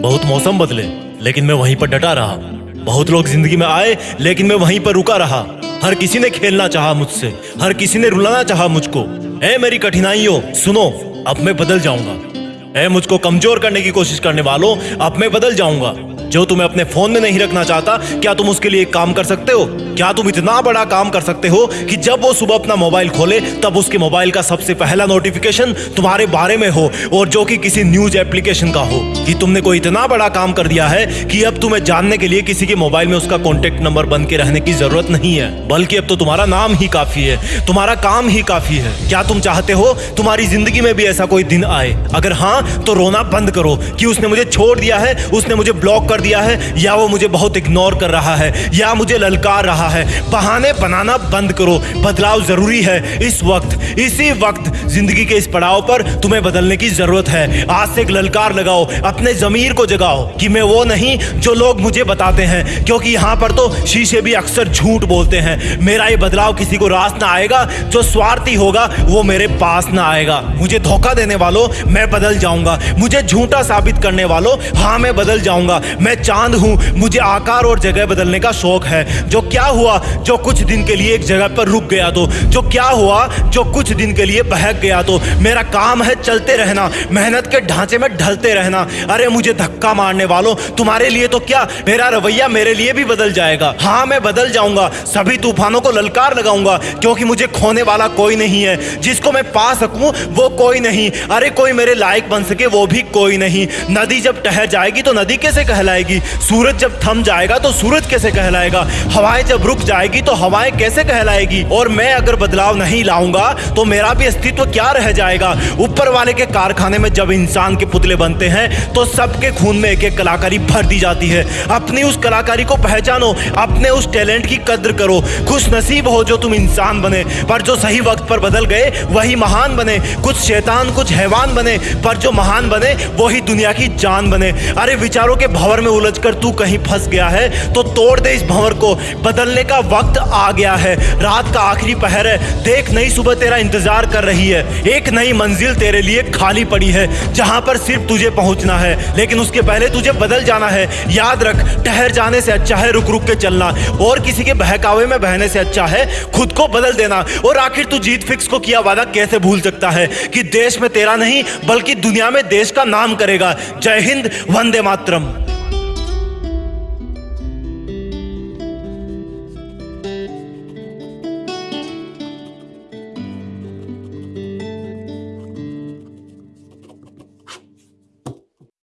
बहुत मौसम बदले, लेकिन मैं वहीं पर डटा रहा। बहुत लोग ज़िंदगी में आए, लेकिन मैं वहीं पर रुका रहा। हर किसी ने खेलना चाहा मुझसे, हर किसी ने रुलाना चाहा मुझको। ए मेरी कठिनाइयों, सुनो, अब मैं बदल जाऊँगा। ए मुझको कमज़ोर करने की कोशिश करने वालों, अब मैं बदल जाऊँगा। जो तुम्हें अपने फ़ोन में नहीं रखना चाहता, क्या तुम उसके लिए एक काम कर सकते हो? क्या तुम इतना बड़ा काम कर सकते हो कि जब वो सुबह अपना मोबाइल खोले, तब उसके मोबाइल का सबसे पहला नोटिफिकेशन तुम्हारे बारे में हो, और जो कि किसी न्यूज़ एप्लीकेशन का हो? कि तुमने कोई इतना बड़ा काम कर दिया है कि अब तुम्हें जानने के लिए किसी के मोबाइल में उसका कॉन्टेक्ट नंबर बन के रहने की ज़रूरत नहीं है। बल्कि अब तो तुम्हारा नाम ही काफ़ी है, तुम्हारा काम ही काफ़ी है। क्या तुम चाहते हो तुम्हारी ज़िंदगी में भी ऐसा कोई दिन आए? अगर हाँ तो रोना बंद करो कि उसने मुझे छोड़ दिया है, उसने मुझे ब्लॉक कर दिया है, या वो मुझे बहुत इग्नोर कर रहा है, या मुझे ललकार रहा है। बहाने बनाना बंद करो। बदलाव ज़रूरी है। इस वक्त, इसी वक्त ज़िंदगी के इस पड़ाव पर तुम्हें बदलने की ज़रूरत है। आज से एक ललकार लगाओ। अपने जमीर को जगाओ कि मैं वो नहीं जो लोग मुझे बताते हैं। क्योंकि यहाँ पर तो शीशे भी अक्सर झूठ बोलते हैं। मेरा ये बदलाव किसी को रास ना आएगा। जो स्वार्थी होगा, वो मेरे पास ना आएगा। मुझे धोखा देने वालों, मैं बदल जाऊँगा। मुझे झूठा साबित करने वालों हाँ मैं बदल जाऊँगा। मैं चाँद हूँ। मुझे आकार और जगह बदलने का शौक है। जो क्या हुआ, जो कुछ दिन के लिए एक जगह पर रुक गया तो जो क्या हुआ, जो कुछ दिन के लिए बहक गया तो मेरा काम है चलते रहना, मेहनत के ढांचे में ढलते रहना। अरे, मुझे धक्का मारने वालों, तुम्हारे लिए तो क्या? मेरा रवैया मेरे लिए भी बदल जाएगा। हाँ मैं बदल जाऊँगा, सभी तूफानों को ललकार लगाऊँगा, क्योंकि मुझे खोने वाला कोई नहीं है। जिसको मैं पा सकूँ, वो कोई नहीं। अरे, कोई मेरे लायक बन सके, वो भी कोई नहीं। नदी जब ठहर जाएगी तो नदी कैसे कहलाएगी? सूरज जब थम जाएगा तो सूरज कैसे कहलाएगा? हवाएँ जब रुक जाएगी तो हवाएँ कैसे कहलाएगी? और मैं अगर बदलाव नहीं लाऊँगा तो मेरा भी अस्तित्व क्या रह जाएगा? ऊपर वाले के कारखाने में जब इंसान के पुतले बनते हैं तो सबके खून में एक एक कलाकारी भर दी जाती है। अपनी उस कलाकारी को पहचानो, अपने उस टैलेंट की कद्र करो। खुश नसीब हो जो तुम इंसान बने, पर जो सही वक्त पर बदल गए, वही महान बने। कुछ शैतान, कुछ हैवान बने, पर जो महान बने, वही दुनिया की जान बने। अरे विचारों के भंवर में उलझकर तू कहीं फंस गया है तो तोड़ दे इस भंवर को। बदलने का वक्त आ गया है। रात का आखिरी पहर है। देख, नई सुबह तेरा इंतज़ार कर रही है। एक नई मंजिल तेरे लिए खाली पड़ी है, जहाँ पर सिर्फ़ तुझे पहुँचना है। लेकिन उसके पहले तुझे बदल जाना है। याद रख, ठहर जाने से अच्छा है रुक रुक के चलना। और किसी के बहकावे में बहने से अच्छा है, खुद को बदल देना। और आखिर तू जीत फिक्स को किया वादा कैसे भूल सकता है? कि देश में तेरा नहीं, बल्कि दुनिया में देश का नाम करेगा। जय हिंद, वंदे मातरम।